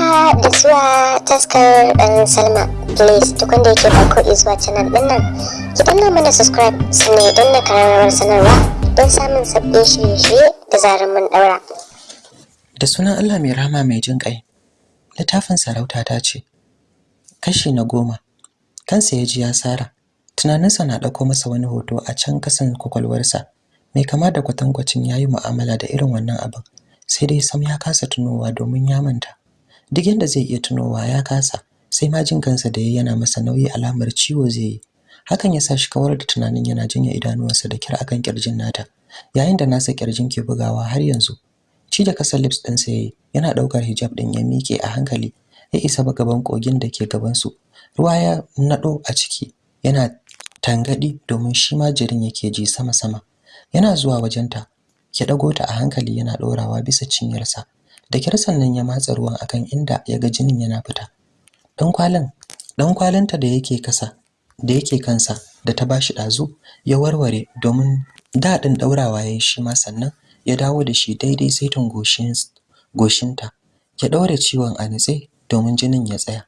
haka da zuwa taskar dan salma. Please duk wanda yake farko zuwa canal ɗin nan ki danna mana subscribe sannan ya danna karamar sanarwa don samun sabbin shirye-shirye da zarar mun daura da sunan allah mai rama mai jin kai littafin sarauta ta ce kashi na goma. Kansa ya ji ya sara. Tunaninsa na ɗauko masa wani hoto a can kasan kwakwalwarsa. Mai kama da kwatankwacin ya yi mu'amala da irin wannan abin sai dai sam ya kasa tunowa domin ya manta. Duk yanda zai iya tunowa ya kasa sai ma jin kansa da yana masa nauyi alamar ciwo zai yi. Hakan ya sa shi kawar da tunanin yana jinya idanuwansa da kira akan ƙirjin nata. Yayin da nasa ƙirjin ke bugawa har yanzu ci da kasa lips ɗinsa yayi yana ɗaukar hijab ɗin ya miƙe a hankali ya isa gaban kogin da ke gabansu. Ruwa ya naɗo a ciki yana tangadi domin shi ma jirin yake ji sama-sama. Yana zuwa wajenta ya dago ta a hankali yana dorawa bisa cinyarsa. Da kyar sannan ya matsa ruwan akan inda ya ga jinin yana fita. Dan kwalin dan kwalinta da yake kasa da yake kansa da ta bashi dazu ya warware domin daɗin daurawa yayin shi ma sannan ya dawo da shi daidai saitin goshin goshinta. Ya daure ciwon a nitse domin jinin ya tsaya.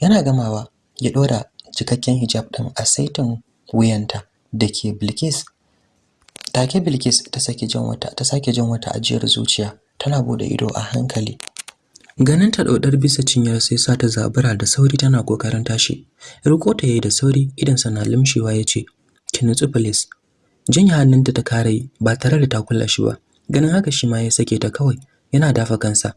Yana gamawa ya dora cikakken hijab din a saitin wuyanta dake Bilkis. Take Bilkis ta sake jin wata ta sake jin wata ajiyar zuciya. Tana buɗe ido a hankali. Ganin ta daudar bisa cinyar sai sa ta zabura da sauri tana ƙoƙarin tashi. Riko ta yayi da sauri idan sana limshewa ya ce ki nutsu please. Jinya hannunta ta kare ba tare da ta kula shi ba. Ganin haka shi ma ya sake ta kawai yana dafa kansa.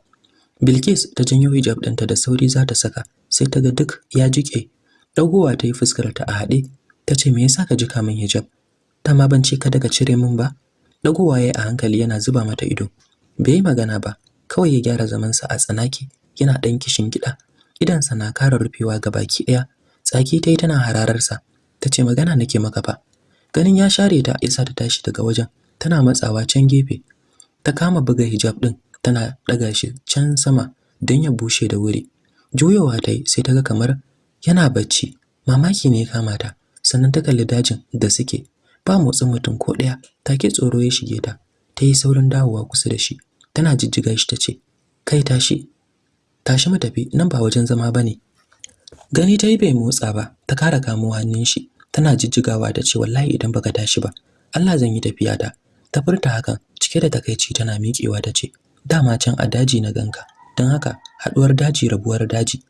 Bilkis ta janyo hijab ɗinta da sauri za ta saka sai ta ga duk ya jike dagowa ta yi fuskar ta a haɗe ta ce me yasa ka jika min hijab? Ta ma ban ce ka daga cire min ba. Dagowa yayi a hankali yana zuba mata ido. Bai magana ba kawai ya gyara zamansa a tsanaki yana ɗan kishin gida. Idansa na kara rufewa ga baki ɗaya. Tsaki ta tana hararsa ta magana nake maka fa. Ganin ya share ta yasa ta tashi daga wajen. Tana matsawa can gefe. Ta kama buga hijab ɗin tana ɗaga shi can sama don ya bushe da wuri. Juyowa ta yi sai ta ga kamar yana bacci. Mamaki ne ya kama ta. Sannan ta kalli dajin da suke. Ba motsin mutum ko ɗaya. Take tsoro ya shige ta. Ta yi saurin dawowa kusa da shi. Tana jijjiga shi ta ce kai tashi tashi mu tafi nan ba wajen zama ba ne gani ta yi bai motsa ba ta kara kamo hannun shi tana jijjigawa ta ce wallahi idan baka tashi ba Allah zan yi tafiya ta ta furta hakan cike da takaici tana miƙewa ta ce dama can a daji na ganka don haka haɗuwar daji rabuwar daji.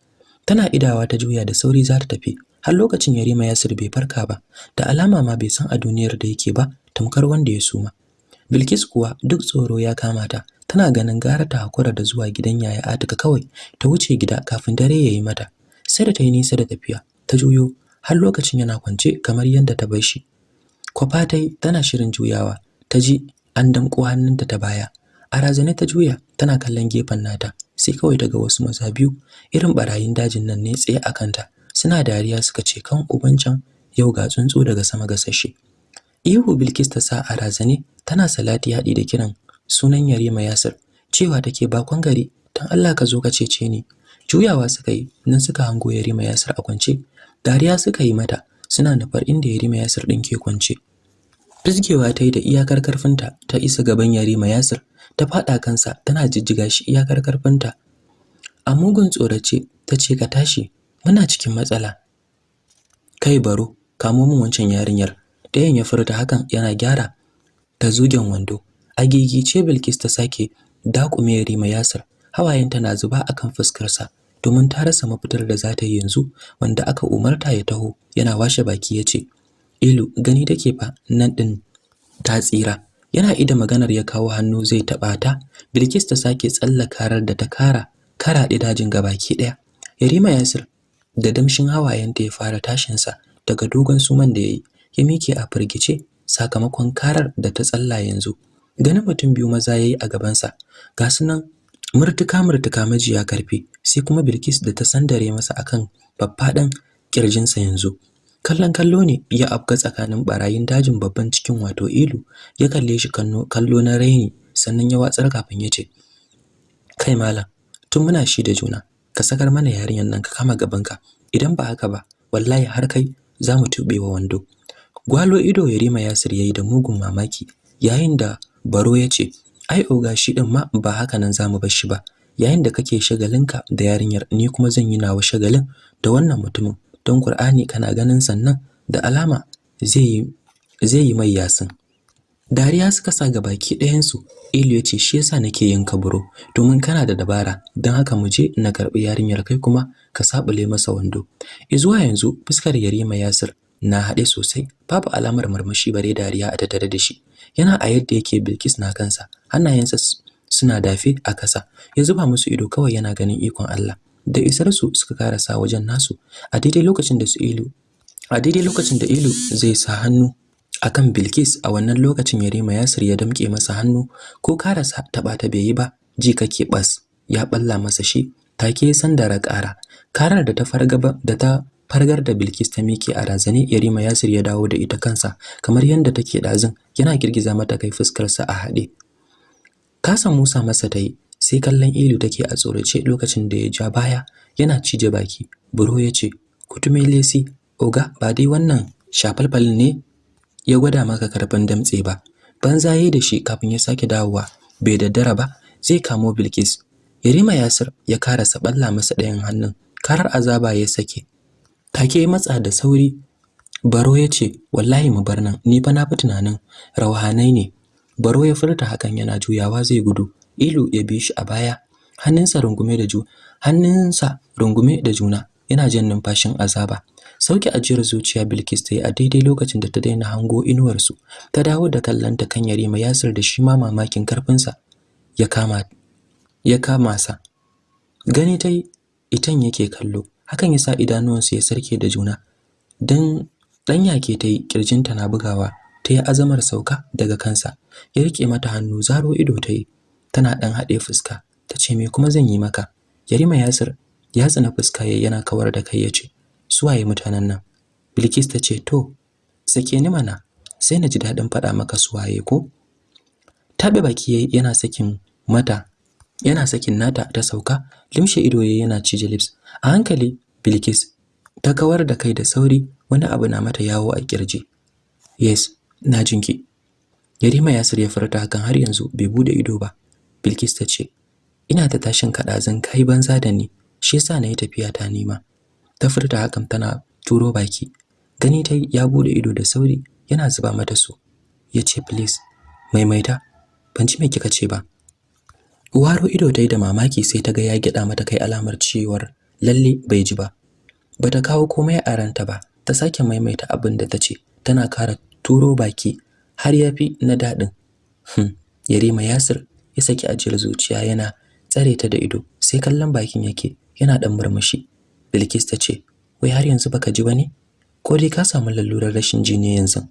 Tana idawa ta juya da sauri za ta tafi har lokacin Yarima Yasir bai farka ba da alama ma bai san a duniyar da yake ba tamkar wanda ya suma. Bilkis kuwa duk tsoro ya kama ta tana ganin gara ta hakura da zuwa gidan yaya Atika kawai ta wuce gida kafin dare yayi mata. Sai da ta yi nisa da tafiya ta juyo har lokacin yana kwance kamar yadda ta bar shi. Kwafa tai tana shirin juyawa ta ji an damƙo hannunta ta baya. A razane ta juya tana kallon gefen nata sai kawai daga wasu maza biyu irin barayin dajin nan ne tsaye a kanta suna dariya suka ce kan ubancan yau ga tsuntsu daga sama gasashe. Ihu bilkis ta sa a razane tana salati haɗi da kiran sunan yarima yasir cewa take bakon gari dan Allah ka zo ka cece ni juyawa suka yi nan suka hango yarima yasir a kwance dariya suka yi mata suna nufar inda yarima yasir ɗin ke kwance Fizgewa ta yi da iyakar karfinta ta isa gaban Yarima Yasir ta faɗa kansa tana jijjiga shi iyakar karfinta. A mugun tsorace ta ce ka tashi muna cikin matsala. Kai baro kamo min wancan yarinyar. Dayan ya furta hakan yana gyara ta zugen wando. A gigice Bilkis ta sake dakume Yarima Yasir hawayenta na zuba akan fuskarsa domin ta rasa mafitar da za ta yi yanzu wanda aka umarta ya taho yana washe baki ya ce Ilu gani take fa nan din ta tsira. Yana ida maganar ya kawo hannu zai taba ta. Bilkis ta sake tsallakarar da ta kara karaɗe dajin gabaki ɗaya. Yarima Yasir da damshin hawayenta ya fara tashin sa daga dogon suman da yayi. Ya mike a firgice sakamakon karar da ta tsalla yanzu. Ganin mutum biyu maza yayi a gaban sa. Ga sunan murtuka murtuka majiya ƙarfi sai kuma Bilkis da ta sandare masa akan babbaɗan kirjinsa yanzu. kallon kallo ne ya afka tsakanin barayin dajin babban cikin wato ilu ya kalle shi kallo na raini sannan ya watsar kafin ya ce kai malam tun muna shi da juna ka sakar mana yarinyar nan ka kama gabanka idan ba haka ba wallahi har kai za mu tuɓe wa wando gwalo ido ya rima yasir yayi da mugun mamaki yayin da baro ya ce ai oga shi din ma ba haka nan za mu bar shi ba. Yayin da kake shagalinka da yarinyar ni kuma zan yi nawa shagalin da wannan mutumin. Don Qur'ani kana ganin sannan da alama zai yi zai yi mai yasin. Dariya suka sa ga baki ɗayansu. Ilu ce shi yasa nake yin kaburo domin kana da dabara don haka mu je na karɓi yarinyar kai kuma ka sabule masa wando. Zuwa yanzu fuskar Yarima Yasir na haɗe sosai. Babu alamar murmushi bare dariya a tattare da shi. Yana a yadda yake Bilkis na kansa. Hannayensa suna dafe a kasa ya zuba musu ido kawai yana ganin ikon Allah. Da isar su suka karasa wajen nasu. A daidai lokacin da su Ilu a daidai lokacin da Ilu zai sa hannu akan Bilkis a wannan lokacin Yarima Yasir ya damƙe masa hannu. Ko karasa taɓa ta bai yi ba ji kake bas ya balla masa shi. Take sandara ƙara. Karar da ta fargaba da ta fargar da Bilkis ta miƙe a razane Yarima Yasir ya dawo da ita kansa kamar yadda take dazin yana girgiza mata kai fuskar sa a haɗe. Kasa Musa masa tayi sai kallon Ilu take a tsorace lokacin da ya ja baya yana cije baki. Buro ya ce kutume lesi oga ba dai wannan shafalfalin ne ya gwada maka ƙarfin damtse ba. Banza yayi da shi kafin ya sake dawowa. Bai daddara ba zai kamo Bilkis. Yarima Yasir ya karasa balla masa ɗayan hannun. Karar azaba ya sake. Take ya matsa da sauri. Baro ya ce wallahi mu bar nan. Ni fa na fi tunanin rauhanai ne. Baro ya furta hakan yana juyawa zai gudu. Ilu ya bi shi a baya. Hannunsa rungume da ju hannunsa rungume da juna. Yana jin numfashin azaba. Sauke ajiyar zuciya Bilkis ta yi a daidai lokacin da ta daina hango inuwarsu. Ta dawo da kallanta kan Yarima Yasir da shi ma mamakin karfinsa. Ya kama ya kama sa. Gani tai itan yake kallo. Hakan yasa idanuwansu ya sarke da juna. Dan dan yake tai kirjinta na bugawa ta yi azamar sauka daga kansa. Ya riƙe mata hannu zaro ido ta yi tana dan haɗe fuska ta ce me kuma zan yi maka? Yarima Yasir ya tsina fuska yayi yana kawar da kai ya ce suwaye mutanen nan? Bilkis ta ce to sake ni mana sai na ji daɗin faɗa maka suwaye ko? Tabe baki yayi yana sakin mata yana sakin nata ta sauka limshe ido yayi yana cije lips. A hankali Bilkis ta kawar da kai da sauri wani abu na mata yawo a ƙirji. Yes na jinki Yarima Yasir ya furta hakan har yanzu bai buɗe ido ba. Bilkis ta ce ina ta tashin kada zan kai banza da ni shi yasa na yi tafiya ta nima. Ta furta hakan tana turo baki. Gani ta ya buɗe ido da sauri yana zuba mata su. Yace please maimaita. Ban ji me kika ce ba. Waro ido ta yi da mamaki sai ta ga ya gida mata kai alamar cewar lalle bai ji ba. Bata kawo komai a ranta ba, ta sake maimaita abin da ta ce, tana kara turo baki har ya fi na daɗin. Hmm, Yarima Yasir ya saki ajiyar zuciya yana tsare ta da ido, sai kallon bakin yake, yana ɗan murmushi. Bilkis ta ce, "Wai har yanzu baka ji ba ne? Ko dai ka samu lalurar rashin ji ne yanzu?"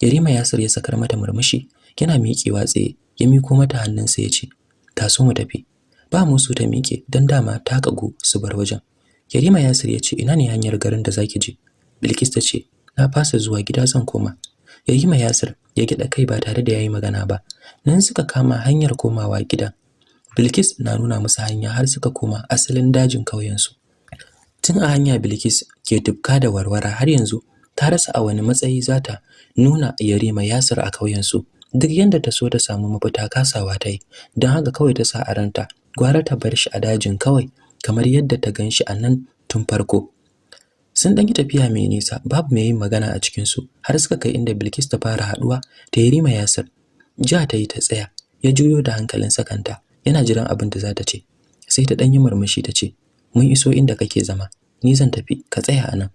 Yarima Yasir ya sakar mata murmushi, yana miƙewa tsaye, ya miko mata hannunsa ya ce, taso mu tafi ba musu ta miƙe dan dama ta kagu su bar wajen. Yarima Yasir ya ce ina ne hanyar garin da zaki je? Bilkis ta ce na fasa zuwa gida zan koma. Yarima Yasir ya gida kai ba tare da yayi magana ba. Nan suka kama hanyar komawa gida. Bilkis na nuna musu hanya har suka koma asalin dajin kauyen su tun a hanya Bilkis ke tufka da warwara har yanzu ta rasa a wani matsayi zata nuna Yarima Yasir a kauyen su duk yanda ta so ta samu mafita kasawa ta yi. Don haka kawai ta sa a ranta. Gwara ta bar shi a dajin kawai kamar yadda ta gan shi a nan tun farko. Sun ɗan yi tafiya mai nisa babu mai yin magana a cikinsu har suka kai inda Bilkis ta fara haɗuwa ta Yarima Yasir. Ja ta yi ta tsaya ya juyo da hankalin sakanta yana jiran abin da za ta ce. Sai ta ɗan yi murmushi ta ce mun iso inda kake zama ni zan tafi ka tsaya a nan.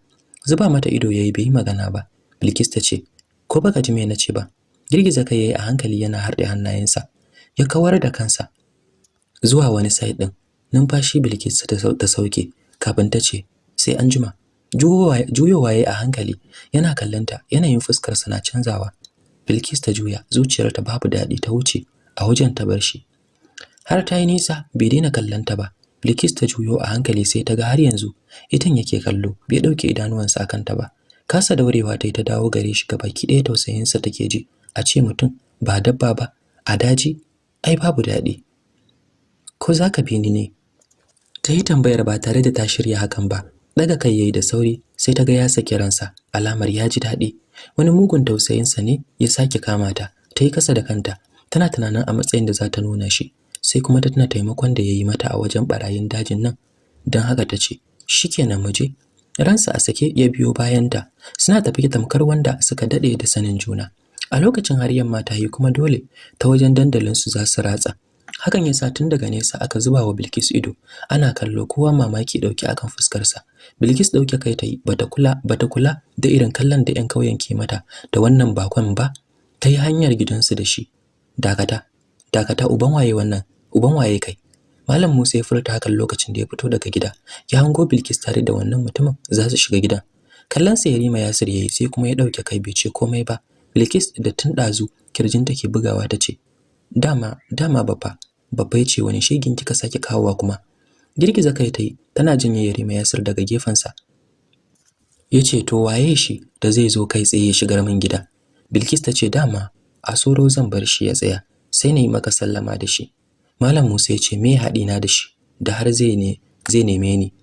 Zuba mata ido yayi bai yi magana ba. Bilkis ta ce ko baka ji me na ce ba? Girgiza kai yayi a hankali yana harɗe hannayensa ya kawar da kansa. Zuwa wani side din numfashi Bilkis ta sauke kafin ta ce sai an jima juyowa yayi a hankali yana kallanta yanayin fuskar sa na canzawa. Bilkis ta juya zuciyarta babu daɗi ta wuce a wajen ta bar shi. Har ta yi nisa bai daina kallanta ba. Bilkis ta juyo a hankali sai ta ga har yanzu itan yake kallo bai ɗauke idanuwansa akan ta ba. Kasa daurewa ta yi ta dawo gare shi gabaki ɗaya tausayinsa take ji a ce mutum ba dabba ba a daji ai babu daɗi. Ko za ka bi ni ne? Ta yi tambayar ba tare da ta shirya hakan ba. Daga kai yayi da sauri sai ta ga ya saki ransa. Alamar ya ji daɗi. Wani mugun tausayinsa ne ya sake kama ta. Ta yi kasa da kanta. Tana tunanin a matsayin da za ta nuna shi. Sai kuma ta tuna taimakon da yayi mata a wajen barayin dajin nan. Dan haka ta ce shikenan mu je. Ransa a sake ya biyo bayanta. Suna tafi tamkar wanda suka daɗe da sanin juna. A lokacin har yamma ta yi kuma dole ta wajen dandalin su za su ratsa. Hakan yasa tun daga nesa aka zuba wa Bilkis ido. Ana kallo kowa mamaki ɗauke akan fuskar sa Bilkis ɗauke kai tayi bata kula bata kula da irin kallon da ƴan kauyen ke mata da wannan bakon ba. Ta yi hanyar gidansu da shi. Dakata dakata uban waye wannan? Uban waye kai? Malam Musa ya furta hakan lokacin da ya fito daga gida. Ya hango Bilkis tare da wannan mutumin za su shiga gidan. Kallon sa Yarima Yasir yayi sai kuma ya ɗauke kai bai ce komai ba. Bilkis da tun dazu ƙirjin take bugawa tace dama dama baba babba ya ce wani shegin kika saki kawowa kuma? Girgiza kai tayi tana jin Yarima Yasir daga gefensa. Yace to waye shi da zai zo kai tsaye ya shigar min gida? Bilkis tace dama a soro zan bar shi ya tsaya sai na yi maka sallama da shi. Malam Musa ya ce me haɗi na da shi da har zai ne zai neme ni?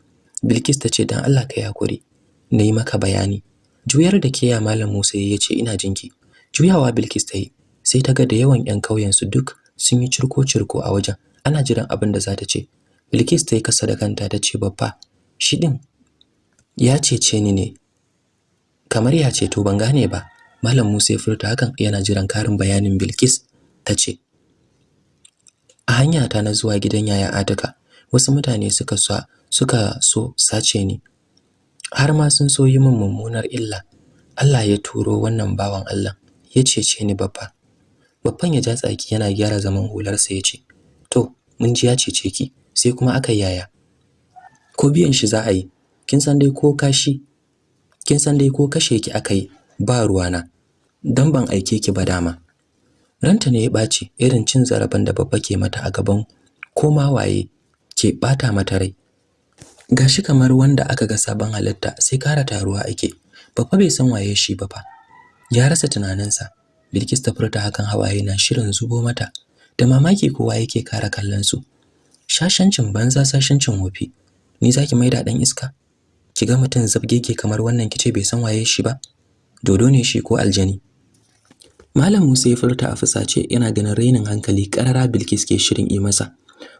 Bilkis tace dan Allah ka yakuri na yi maka bayani. Juyar da ke ya Malam Musa ya ce ina jinki juyawa Bilkis ta yi sai ta ga da yawan ƴan kauyen su duk sun yi cirko-cirko a wajen. Ana jiran abin da za ta ce. Bilkis ta yi kasa da kanta ta ce babba shi din ya cece ni ne. Kamar ya ce to ban gane ba. Malam Musa ya furta hakan yana jiran karin bayanin Bilkis ta ce. A hanya ta na zuwa gidan yaya Atika wasu mutane suka so suka so sace ni. Har ma sun so yi min mummunar illa. Allah ya turo wannan bawan Allah ya cece ni babba babban ya ja tsaki yana gyara zaman hularsa ya ce to mun ji ya cece ki sai kuma aka yaya. Ko biyan shi za a yi? Kin san dai ko kashi kin san dai ko kashe ki aka yi? Ba ruwana. Dan ban aike ki ba dama. Ranta ne ya ɓaci irin cin zarafin da babba ke mata a gaban koma waye ke ɓata mata rai. Gashi kamar wanda aka ga sabon halitta sai kara taruwa ake. Babba bai san waye shi ba fa. Ya rasa tunaninsa. Bilkis ta furta hakan hawaye na shirin zubo mata da mamaki kowa yake kara kallon su shashancin banza sashancin wofi. Ni zaki maida dan iska? Kiga mutum zabgege kamar wannan kice bai san waye shi ba? Dodo ne shi ko aljani? Malam Musa ya furta a fusace yana ganin rainin hankali karara Bilkis ke shirin yi masa.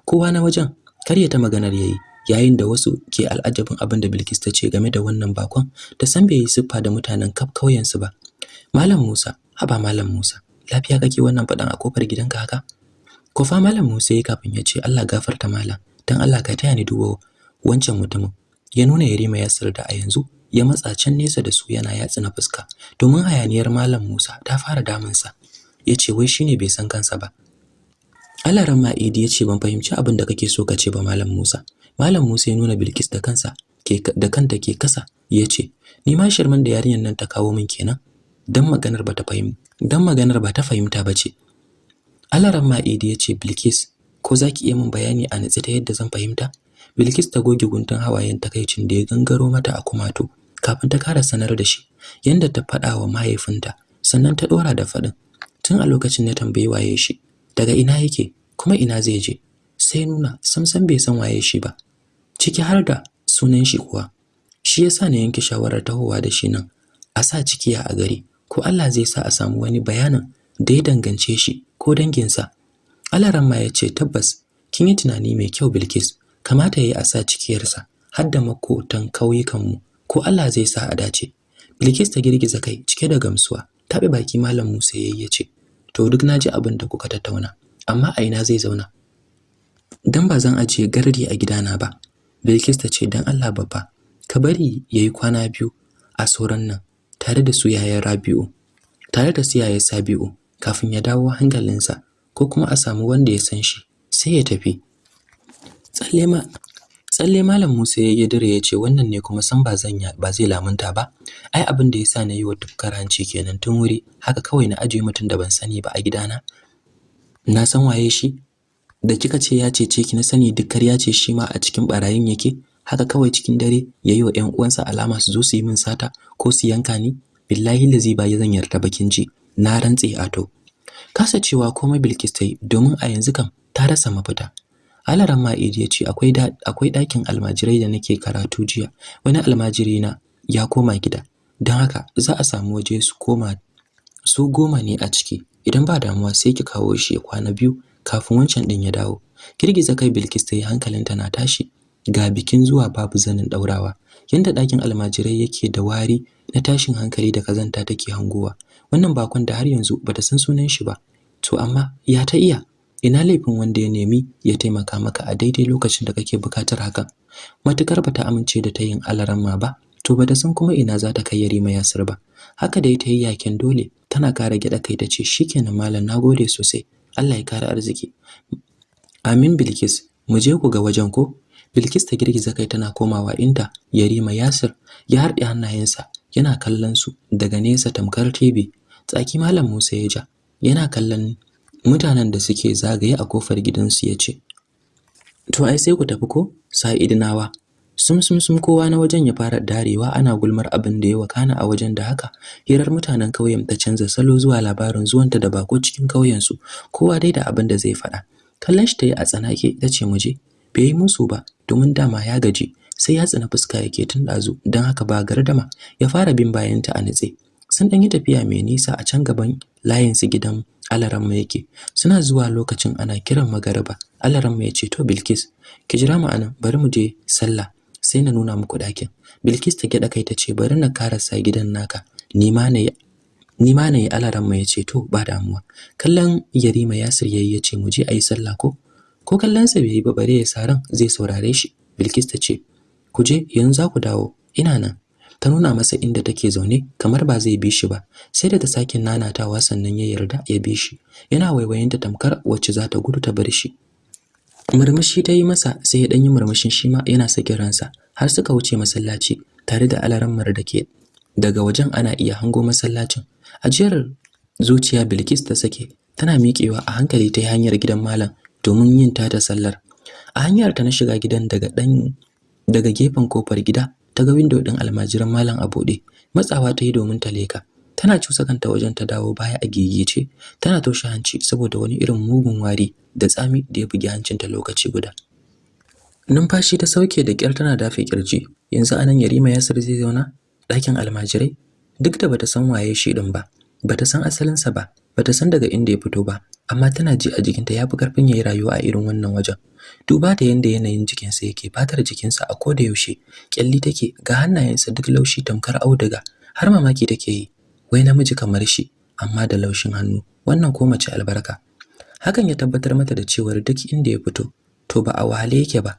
Kowa na wajen karya ta maganar yayi yayin da wasu ke al'ajabin abin da Bilkis ta ce game da wannan bakon da san bai yi siffa da mutanen kaf kauyen su ba. Malam Musa haba Malam Musa lafiya kake wannan fadan a ƙofar gidanka haka? Kofa Malam Musa yayi kafin ya ce Allah gafarta malam dan Allah ka taya ni dubo wancan mutumin. Ya nuna Yarima Yasir da a yanzu ya matsa can nesa da su yana yatsa na fuska domin hayaniyar Malam Musa ta fara damunsa. Yace wai shine bai san kansa ba. Alaran Ma'idi ya ce ban fahimci abin da kake so ka ce ba Malam Musa. Malam Musa ya nuna Bilkis da kansa ke da kanta ke kasa ya ce ni ma shirman da yarinyar nan ta kawo min kenan. Dan maganar ba ta fahimta dan maganar ba ta fahimta ba ce. Alaran Ma'idi ya ce Bilkis ko zaki iya min bayani a nitsi ta yadda zan fahimta? Bilkis ta goge guntun hawayen takaicin da ya gangaro mata a kumato kafin ta kara sanar da shi yanda ta faɗa wa mahaifinta sannan ta ɗora da faɗin. Tun a lokacin na tambayi waye shi daga ina yake? Kuma ina zai je? Sai nuna samsam bai san waye shi ba. Ciki har da sunan shi kuwa. Shi yasa na yanke shawarar tahowa da shi nan a sa cikiya a gari. Ko Allah zai sa a samu wani bayanin da ya dangance shi ko danginsa? Alaramma ya ce tabbas kin yi tunani mai kyau Bilkis. Kamata yayi a sa cikiyarsa har da makotan kauyukanmu ko Allah zai sa a dace. Bilkis ta girgiza kai cike da gamsuwa taɓe baki malam Musa yayi ya ce to duk na ji abin da kuka tattauna amma a ina zai zauna? Dan ba zan ajiye gardi a gidana ba Bilkis ta ce dan Allah babba ka bari yayi kwana biyu a soran nan. Tare da su yayan Rabi'u tare da su yayan Sabi'u kafin ya dawo hankalinsa ko kuma a samu wanda ya san shi sai ya tafi. Tsalle ma tsalle malam Musa ya yi dire ya ce wannan ne kuma san ba zan ba zai lamunta ba. Ai abin da yasa na yi wa tufkar hanci kenan tun wuri haka kawai na ajiye mutum da ban sani ba a gidana. Na san waye shi? Da kika ce ya cece ki na sani duk ya ce shi ma a cikin barayin yake. Haka kawai cikin dare yayi wa ƴan uwansa alama su zo su yi min sata ko su yanka ni billahi lazi ba zan yarda bakin ji. Na rantse ato kasa cewa komai Bilkis ta yi domin a yanzu kam ta rasa mafita. Alaran Ma'idi ya ce akwai akwai ɗakin almajirai da nake karatu jiya. Wani almajiri na ya koma gida. Don haka za a samu waje su koma su goma ne a ciki. Idan ba damuwa sai ki kawo shi ya kwana biyu kafin wancan din ya dawo. Girgiza kai Bilkis ta hankalinta na tashi. Ga bikin zuwa babu zanin daurawa yanda ɗakin almajirai yake da wari na tashin hankali da kazanta take hangowa. Wannan bakon da har yanzu bata san sunan shi ba. To amma ya ta iya? Ina laifin wanda ya nemi ya taimaka maka a daidai lokacin da kake buƙatar hakan matuƙar bata amince da tayin alaramma ba to bata san kuma ina za ta kai Yarima Yasir ba. Haka da ita yi yaƙin dole tana kara gida kai tace shikenan malam nagode sosai. Allah ya kara arziki. Amin Bilkis. Mu je ku ga wajen ko? Bilkis ta girgiza kai tana komawa inda Yarima Yasir ya harɗe hannayensa yana kallon su daga nesa tamkar TV tsaki malam Musa ya ja yana kallon mutanen da suke zagaye a ƙofar gidansu ya ce to ai sai ku tafi ko sa'idinawa? Sum sum sum kowa na wajen ya fara darewa ana gulmar abin da ya wakana a wajen da haka hirar mutanen kauyen ta canza salo zuwa labarin zuwanta da bako cikin kauyen su kowa dai da abin da zai faɗa. Kallon shi ta yi a tsanake ta ce mu je. Bai yi musu ba domin dama ya gaji sai ya tsina fuska yake tun ɗazu don haka ba gardama ya fara bin bayanta a nitse. Sun ɗan yi tafiya mai nisa a can gaban layinsu gidan alaramma yake. Suna zuwa lokacin ana kiran magariba. Alaramma ya ce to bilkis ki jira mu a nan bari mu je sallah sai na nuna muku ɗakin. Bilkis ta gyaɗa kai ta ce bari na karasa gidan naka. Ni ma na ni ma na yi ya ce to ba damuwa. Kallon yarima yasir yayi ya ce mu je a yi sallah ko? Ko kallon sa bai yi ba bare ya saran zai saurare shi. Bilkis ta ce ku je yanzu za ku dawo. Ina nan. Ta nuna masa inda take zaune kamar ba zai bi shi ba. Sai da ta sake nanatawa sannan ya yarda ya bi shi. Yana waiwayenta tamkar wacce za ta gudu ta bar shi. Murmushi ta yi masa sai ya dan yi murmushin shi ma yana sakin ransa har suka wuce masallaci tare da alarammar da ke daga wajen ana iya hango masallacin. Ajiyar zuciya Bilkis ta sake tana miƙewa a hankali ta hanyar gidan malam. Domin yin tata sallar. A hanyar ta na shiga gidan daga dan daga gefen ƙofar gida ta ga window din almajiran malam a matsawa ta yi domin ta leka tana cusa kanta wajen ta dawo baya a gegece tana toshe hanci saboda wani irin mugun wari da tsami da ya bugi hancinta lokaci guda. Numfashi ta sauke da kyar tana dafe ƙirji yanzu a nan Yarima Yasir zai zauna ɗakin almajirai. Duk da bata san waye shi din ba bata san asalinsa ba bata san daga inda ya fito ba amma tana ji a jikinta yafi ƙarfin yayi rayuwa a irin wannan wajen. Duba da yanda yanayin jikinsa yake fatar jikinsa a koda yaushe kyalli take ga hannayensa duk laushi tamkar auduga har mamaki take yi wai namiji kamar shi amma da laushin hannu wannan ko mace albarka. Hakan ya tabbatar mata da cewar duk inda ya fito to ba a wahale yake ba.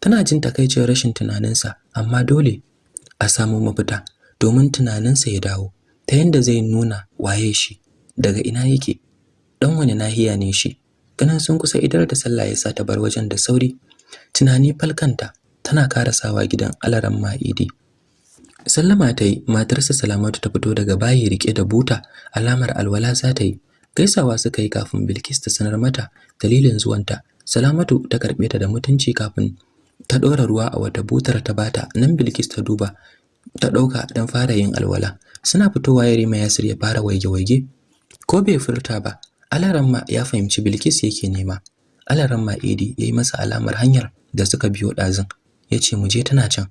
Tana jin takaicin rashin tunaninsa amma dole a samu mafita domin tunaninsa ya dawo ta yanda zai nuna waye shi. Daga ina yake? Dan wani nahiya ne shi? Ganin sun kusa idar da sallah ya sa ta bar wajen da sauri. Tunani falkanta tana karasawa gidan alaran ma'idi. Sallama ta yi matarsa salamatu ta fito daga bayi riƙe da buta alamar alwala za ta yi. Gaisawa suka yi kafin bilkis ta sanar mata dalilin zuwanta. Salamatu ta karɓe ta da mutunci kafin ta ɗora ruwa a wata butar ta bata nan bilkis ta duba ta ɗauka don fara yin alwala. Suna fitowa yarima yasir ya fara waige-waige. Ko bai furta ba Alaramma ya fahimci Bilkis yake nema. Alaramma Idi ya yi masa alamar hanyar da suka biyo ɗazun. Ya ce mu je tana can.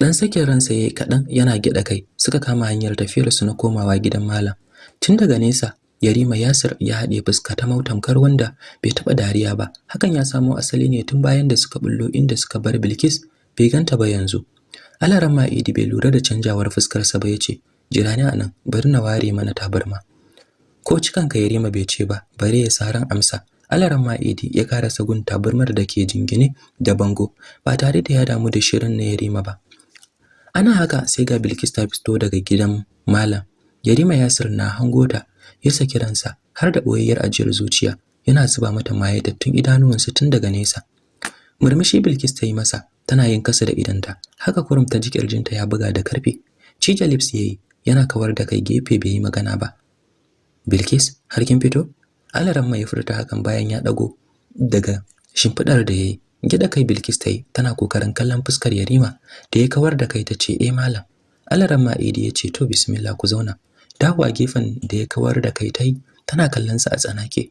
Dan sakin ransa ya yi kaɗan yana gyaɗa kai suka kama hanyar tafiyar su na komawa gidan malam. Tun daga nesa Yarima Yasir ya haɗe fuska ta mautamkar wanda bai taɓa dariya ba. Hakan ya samo asali ne tun bayan da suka bullo inda suka bar Bilkis bai ganta ba yanzu. Alaramma Idi bai lura da canjawar fuskarsa ba ya ce, Jira ni a nan, bari na ware mana tabarma. Ko cikan ka yarima bai ce ba bare ya saran amsa. Alaran ma'idi ya karasa gun tabarmar da ke jingine da bango ba tare da ya damu da shirin na yarima ba. Ana haka sai ga bilkis ta fito daga gidan malam. Yarima yasir na hango ta ya saki ransa har da boyayyar ajiyar zuciya yana zuba mata mayatattun idanuwansa tun daga nesa. Murmushi bilkis ta yi masa tana yin kasa da idanta haka kurum ta ji kirjinta ya buga da ƙarfi cija lips yayi yana kawar da kai gefe bai yi magana ba. Bilkis har kin fito? Alaran mai furta hakan bayan ya dago daga shimfidar da yayi. Gida kai Bilkis tayi tana ƙoƙarin kallon fuskar Yarima da ya kawar da kai tace eh malam. Alaran ma Idi ya ce to bismillah ku zauna. Dawo a gefen da ya kawar da kai tayi tana kallon sa a tsanake.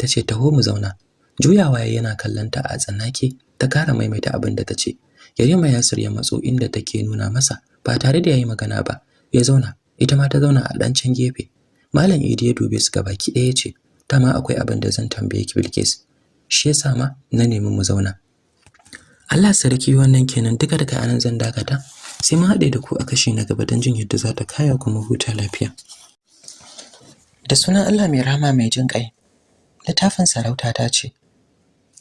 Tace taho mu zauna. Juyawa yana kallon ta a tsanake ta kara maimaita abin da tace. Yarima Yasir ya matso inda take nuna masa ba tare da yayi magana ba. Ya zauna ita ma ta zauna a dan can gefe. Malam Idi ya dube su baki ɗaya ce, "Ta ma akwai abin da zan tambaye ki Bilkis." shi yasa ma na nemi mu zauna. Allah sarki wannan kenan. Duka daga a nan zan dakata. Sai mun haɗe da ku a kashi na gaba don jin yadda za ta kaya kuma huta lafiya. Da sunan Allah mai rama mai jin ƙai littafin sarauta ta ce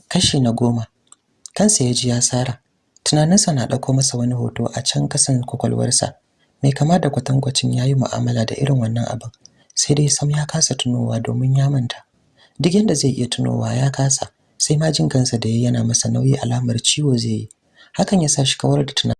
kashi na goma. Kansa ya ji ya sara. Tunaninsa na ɗauko masa wani hoto a can kasan kwakwalwarsa. Mai kama da kwatankwacin ya yi mu'amala da irin wannan abin. Sai dai sam ya kasa tunowa domin ya manta. Duk yadda zai iya tunowa ya kasa sai ma jin kansa da yana masa nauyi alamar ciwo zai yi. Hakan ya sa shi kawar da tunanin